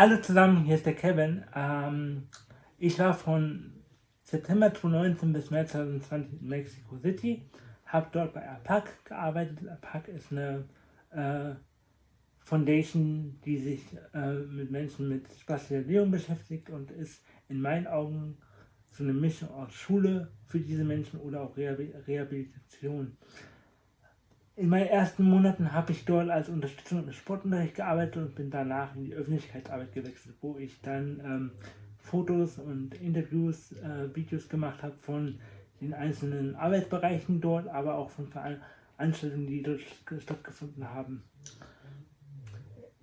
Hallo zusammen, hier ist der Kevin. Ähm, ich war von September 2019 bis März 2020 in Mexico City, habe dort bei APAC gearbeitet. APAC ist eine äh, Foundation, die sich äh, mit Menschen mit Spezialisierung beschäftigt und ist in meinen Augen so eine Mischung aus Schule für diese Menschen oder auch Rehabilitation. In meinen ersten Monaten habe ich dort als Unterstützung im Sportunterricht gearbeitet und bin danach in die Öffentlichkeitsarbeit gewechselt, wo ich dann ähm, Fotos und Interviews, äh, Videos gemacht habe von den einzelnen Arbeitsbereichen dort, aber auch von Veranstaltungen, die dort stattgefunden haben.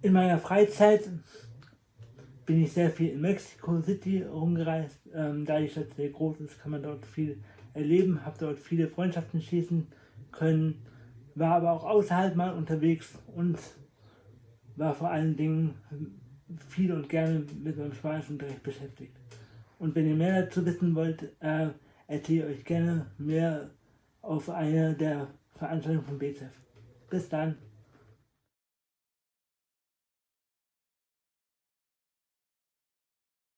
In meiner Freizeit bin ich sehr viel in Mexico City rumgereist. Ähm, da die Stadt sehr groß ist, kann man dort viel erleben, habe dort viele Freundschaften schließen können war aber auch außerhalb mal unterwegs und war vor allen Dingen viel und gerne mit meinem Spanischunterricht beschäftigt. Und wenn ihr mehr dazu wissen wollt, äh, erzähle ich euch gerne mehr auf einer der Veranstaltungen von BZF. Bis dann!